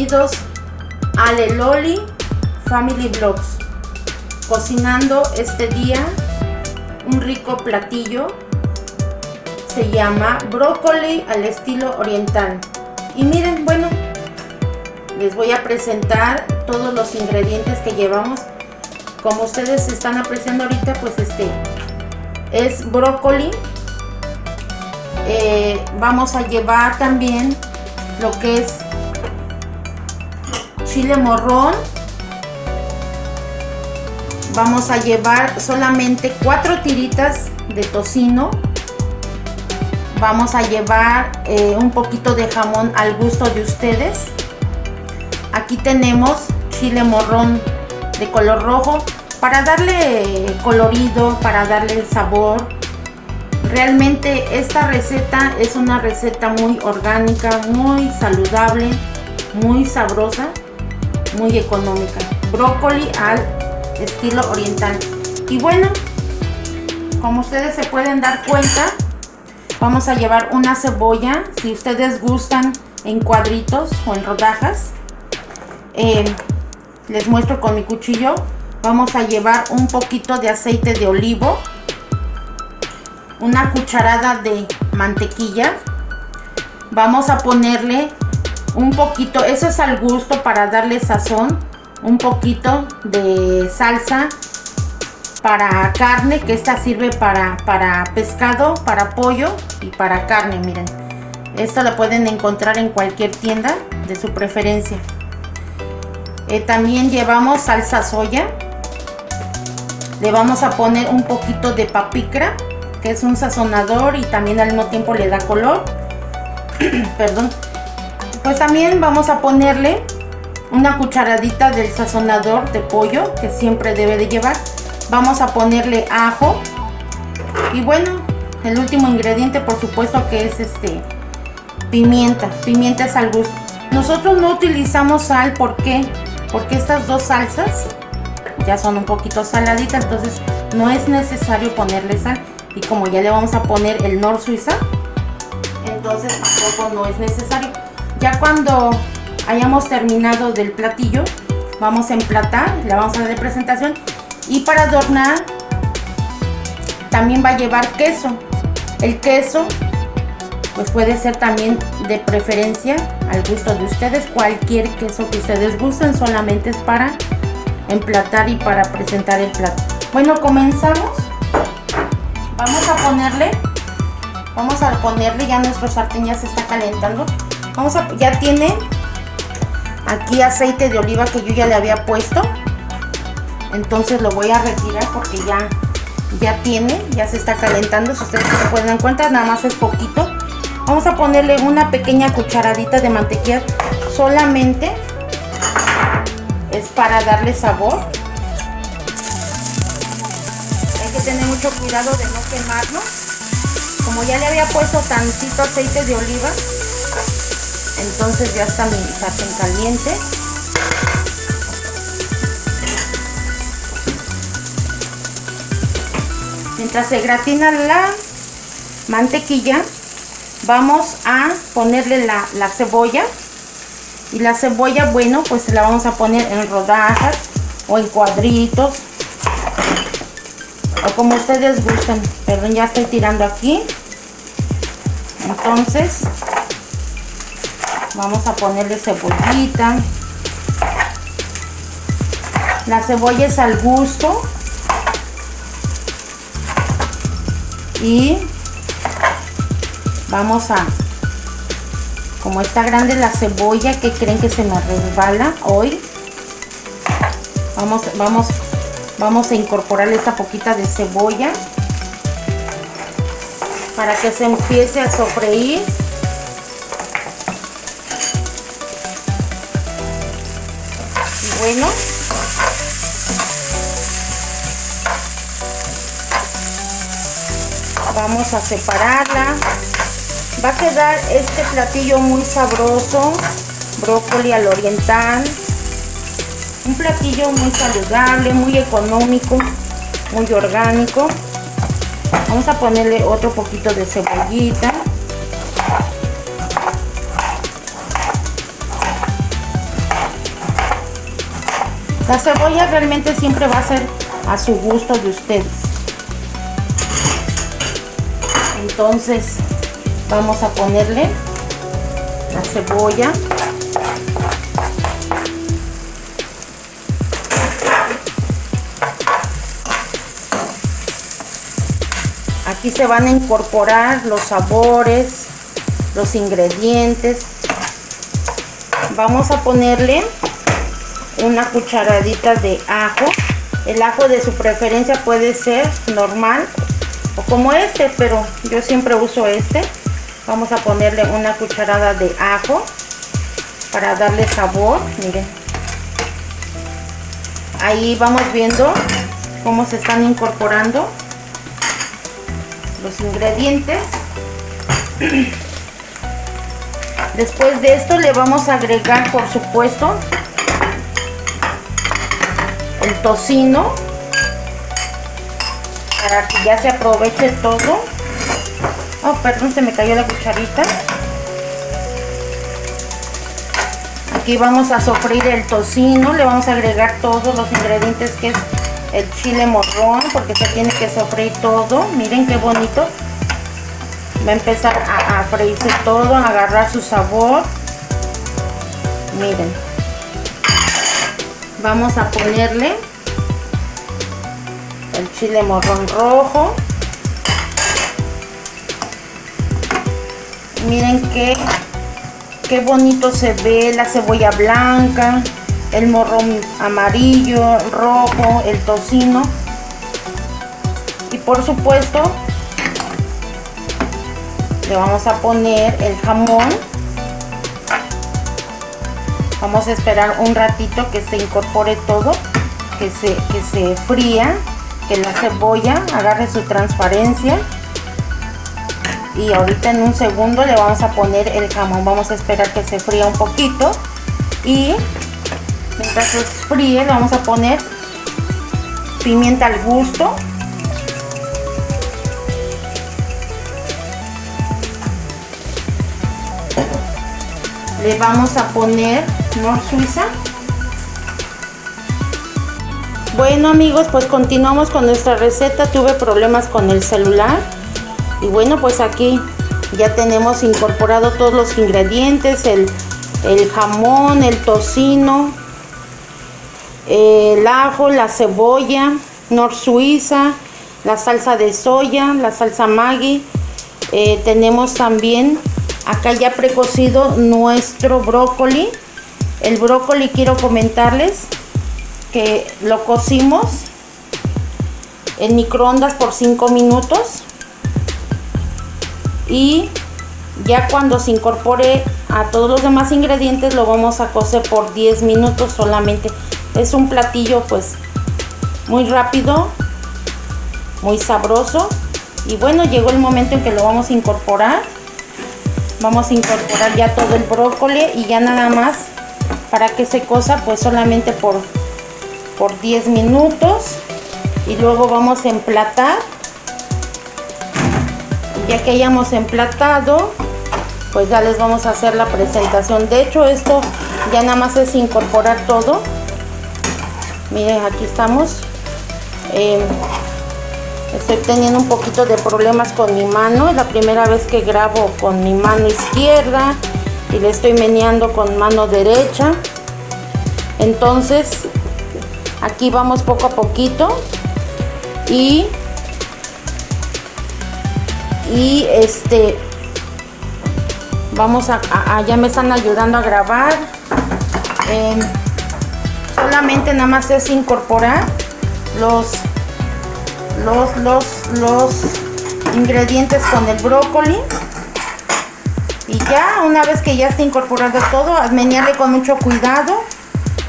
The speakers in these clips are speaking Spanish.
Bienvenidos a Leloli Family Vlogs. Cocinando este día un rico platillo. Se llama brócoli al estilo oriental. Y miren, bueno, les voy a presentar todos los ingredientes que llevamos. Como ustedes están apreciando ahorita, pues este es brócoli. Eh, vamos a llevar también lo que es chile morrón. Vamos a llevar solamente cuatro tiritas de tocino. Vamos a llevar eh, un poquito de jamón al gusto de ustedes. Aquí tenemos chile morrón de color rojo. Para darle colorido para darle sabor. Realmente esta receta es una receta muy orgánica muy saludable muy sabrosa muy económica. Brócoli al estilo oriental. Y bueno como ustedes se pueden dar cuenta vamos a llevar una cebolla si ustedes gustan en cuadritos o en rodajas. Eh, les muestro con mi cuchillo. Vamos a llevar un poquito de aceite de olivo una cucharada de mantequilla. Vamos a ponerle un poquito eso es al gusto para darle sazón un poquito de salsa para carne, que esta sirve para, para pescado, para pollo y para carne, miren. Esto lo pueden encontrar en cualquier tienda de su preferencia. Eh, también llevamos salsa soya. Le vamos a poner un poquito de papicra, que es un sazonador y también al mismo tiempo le da color. Perdón. Pues también vamos a ponerle una cucharadita del sazonador de pollo que siempre debe de llevar. Vamos a ponerle ajo. Y bueno el último ingrediente por supuesto que es este pimienta. Pimienta es al gusto. Nosotros no utilizamos sal ¿por qué? porque estas dos salsas ya son un poquito saladitas entonces no es necesario ponerle sal. Y como ya le vamos a poner el nor suiza entonces tampoco no es necesario ya cuando hayamos terminado del platillo, vamos a emplatar, la vamos a dar de presentación y para adornar también va a llevar queso. El queso pues puede ser también de preferencia al gusto de ustedes, cualquier queso que ustedes gusten, solamente es para emplatar y para presentar el plato. Bueno, comenzamos. Vamos a ponerle, vamos a ponerle, ya nuestro sartén ya se está calentando. Vamos a, ya tiene aquí aceite de oliva que yo ya le había puesto. Entonces lo voy a retirar porque ya ya tiene, ya se está calentando. Si ustedes se pueden cuenta, nada más es poquito. Vamos a ponerle una pequeña cucharadita de mantequilla solamente. Es para darle sabor. Hay que tener mucho cuidado de no quemarlo. Como ya le había puesto tantito aceite de oliva entonces ya está mi sartén caliente. Mientras se gratina la mantequilla vamos a ponerle la, la cebolla. Y la cebolla bueno pues la vamos a poner en rodajas o en cuadritos. O como ustedes gusten perdón ya estoy tirando aquí. Entonces vamos a ponerle cebollita. La cebolla es al gusto. Y vamos a como está grande la cebolla que creen que se me resbala hoy vamos vamos vamos a incorporarle esta poquita de cebolla para que se empiece a sofreír vamos a separarla. Va a quedar este platillo muy sabroso brócoli al oriental. Un platillo muy saludable muy económico muy orgánico. Vamos a ponerle otro poquito de cebollita La cebolla realmente siempre va a ser a su gusto de ustedes. Entonces vamos a ponerle la cebolla. Aquí se van a incorporar los sabores, los ingredientes. Vamos a ponerle una cucharadita de ajo. El ajo de su preferencia puede ser normal o como este, pero yo siempre uso este. Vamos a ponerle una cucharada de ajo para darle sabor. Miren. Ahí vamos viendo cómo se están incorporando los ingredientes. Después de esto le vamos a agregar, por supuesto, el tocino para que ya se aproveche todo. Oh, perdón, se me cayó la cucharita. Aquí vamos a sofreír el tocino, le vamos a agregar todos los ingredientes que es el chile morrón, porque se tiene que sofreír todo. Miren qué bonito. Va a empezar a, a freírse todo, a agarrar su sabor. Miren. Vamos a ponerle el chile morrón rojo. Miren qué, qué bonito se ve la cebolla blanca, el morrón amarillo, rojo, el tocino. Y por supuesto, le vamos a poner el jamón. Vamos a esperar un ratito que se incorpore todo, que se, que se fría, que la cebolla agarre su transparencia. Y ahorita en un segundo le vamos a poner el jamón. Vamos a esperar que se fría un poquito. Y mientras se fríe le vamos a poner pimienta al gusto. Le vamos a poner Nor Suiza. Bueno amigos, pues continuamos con nuestra receta. Tuve problemas con el celular. Y bueno, pues aquí ya tenemos incorporado todos los ingredientes. El, el jamón, el tocino, el ajo, la cebolla, nor suiza, la salsa de soya, la salsa Maggi. Eh, tenemos también acá ya precocido nuestro brócoli. El brócoli quiero comentarles que lo cocimos en microondas por 5 minutos. Y ya cuando se incorpore a todos los demás ingredientes lo vamos a cocer por 10 minutos solamente. Es un platillo pues muy rápido muy sabroso. Y bueno llegó el momento en que lo vamos a incorporar vamos a incorporar ya todo el brócoli y ya nada más para que se cosa pues solamente por por 10 minutos. Y luego vamos a emplatar. Ya que hayamos emplatado pues ya les vamos a hacer la presentación. De hecho esto ya nada más es incorporar todo. Miren aquí estamos. Em, estoy teniendo un poquito de problemas con mi mano. Es la primera vez que grabo con mi mano izquierda y le estoy meneando con mano derecha. Entonces aquí vamos poco a poquito y y este vamos a, ya me están ayudando a grabar. Em, solamente nada más es incorporar los los los los ingredientes con el brócoli y ya una vez que ya esté incorporado todo menearle con mucho cuidado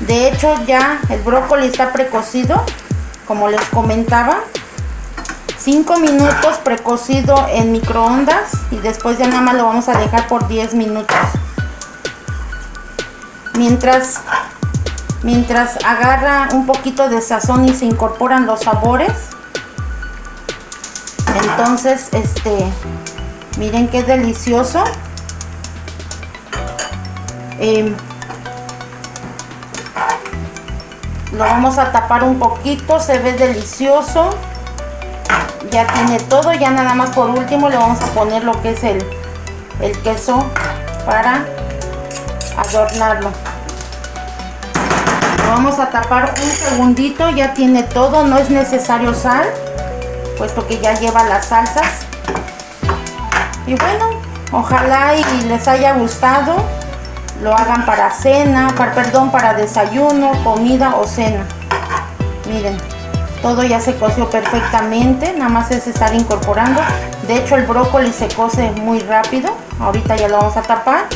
de hecho ya el brócoli está precocido como les comentaba 5 minutos precocido en microondas y después ya nada más lo vamos a dejar por 10 minutos. Mientras, mientras agarra un poquito de sazón y se incorporan los sabores. Entonces, este, miren qué delicioso. lo vamos a tapar un poquito se ve delicioso. Ya tiene todo ya nada más por último le vamos a poner lo que es el, el queso para adornarlo. Lo vamos a tapar un segundito ya tiene todo no es necesario sal puesto que ya lleva las salsas. Y bueno ojalá y les haya gustado lo hagan para cena para, perdón para desayuno comida o cena. Miren todo ya se coció perfectamente nada más es estar incorporando. De hecho el brócoli se cose muy rápido ahorita ya lo vamos a tapar.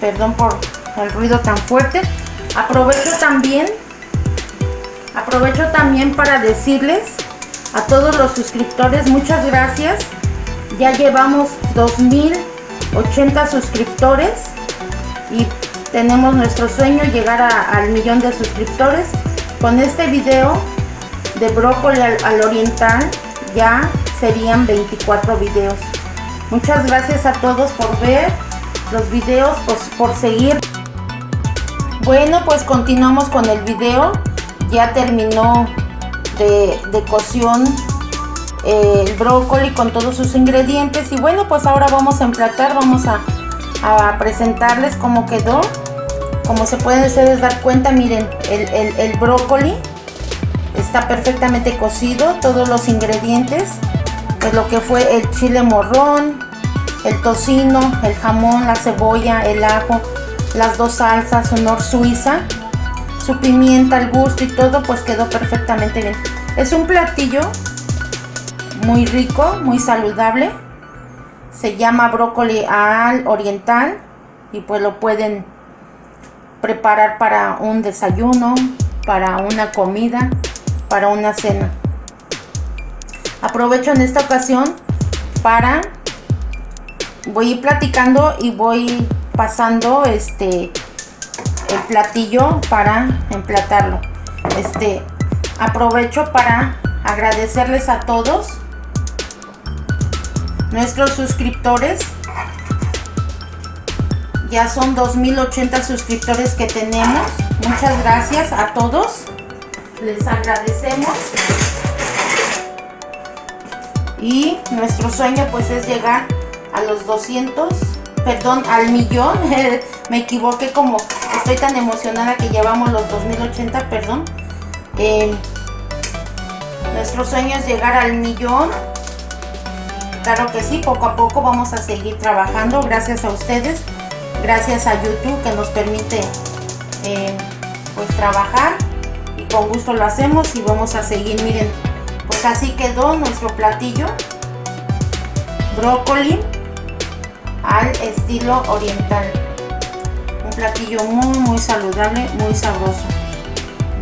Perdón por el ruido tan fuerte. Aprovecho también aprovecho también para decirles a todos los suscriptores muchas gracias ya llevamos 2080 suscriptores y tenemos nuestro sueño llegar al millón de suscriptores con este video de brócoli al, oriental ya serían 24 videos. Muchas gracias a todos por ver los videos, por seguir. Bueno, pues continuamos con el video. Ya terminó de, de cocción eh, el brócoli con todos sus ingredientes. Y bueno, pues ahora vamos a emplatar, vamos a, a presentarles cómo quedó como se pueden ustedes dar cuenta miren el, brócoli está perfectamente cocido todos los ingredientes de lo que fue el chile morrón el tocino el jamón la cebolla el ajo las dos salsas honor suiza su pimienta al gusto y todo pues quedó perfectamente bien es un platillo muy rico muy saludable se llama brócoli al oriental y pues lo pueden preparar para un desayuno, para una comida, para una cena. Aprovecho en esta ocasión para voy platicando y voy pasando este el platillo para emplatarlo. Este aprovecho para agradecerles a todos nuestros suscriptores ya son 2080 suscriptores que tenemos. Muchas gracias a todos. Les agradecemos. Y nuestro sueño pues es llegar a los 200, perdón, al millón. Me equivoqué como estoy tan emocionada que llevamos los 2080, perdón. Eh, nuestro sueño es llegar al millón. Claro que sí, poco a poco vamos a seguir trabajando gracias a ustedes gracias a YouTube que nos permite eh, pues trabajar y con gusto lo hacemos y vamos a seguir miren pues así quedó nuestro platillo brócoli al estilo oriental un platillo muy muy saludable muy sabroso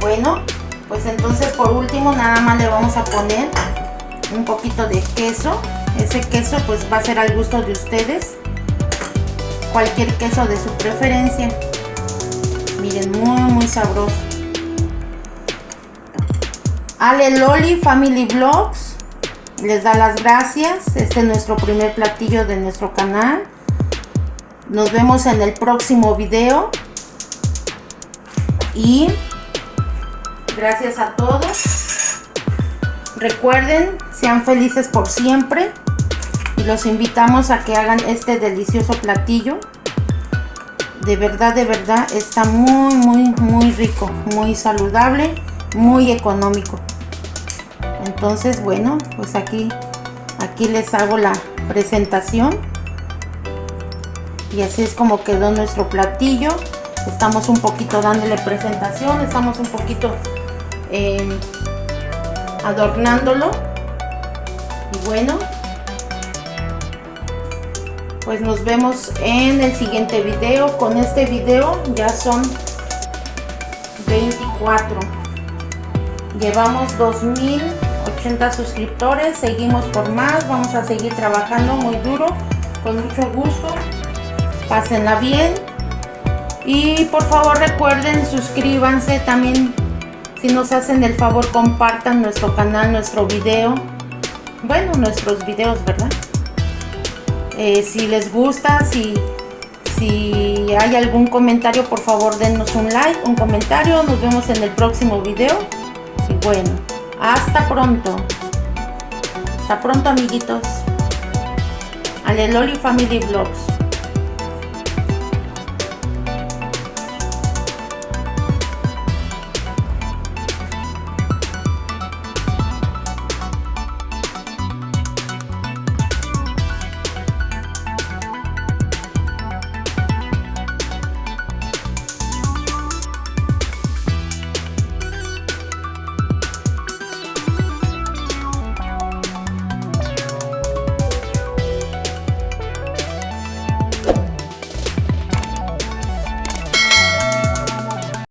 bueno pues entonces por último nada más le vamos a poner un poquito de queso ese queso pues va a ser al gusto de ustedes cualquier queso de su preferencia. Miren, muy muy sabroso. Ale Loli Family Vlogs les da las gracias. Este es nuestro primer platillo de nuestro canal. Nos vemos en el próximo video. Y gracias a todos. Recuerden, sean felices por siempre los invitamos a que hagan este delicioso platillo de verdad de verdad está muy muy muy rico muy saludable muy económico entonces bueno pues aquí aquí les hago la presentación y así es como quedó nuestro platillo. Estamos un poquito dándole presentación estamos un poquito eh, adornándolo. Y bueno pues nos vemos en el siguiente video. Con este video ya son 24 llevamos 2080 suscriptores seguimos por más vamos a seguir trabajando muy duro con mucho gusto pásenla bien y por favor recuerden suscríbanse también si nos hacen el favor compartan nuestro canal nuestro video bueno nuestros videos verdad eh, si les gusta, si, si hay algún comentario, por favor denos un like, un comentario. Nos vemos en el próximo video. Y bueno, hasta pronto. Hasta pronto, amiguitos. Aleloli Family Vlogs.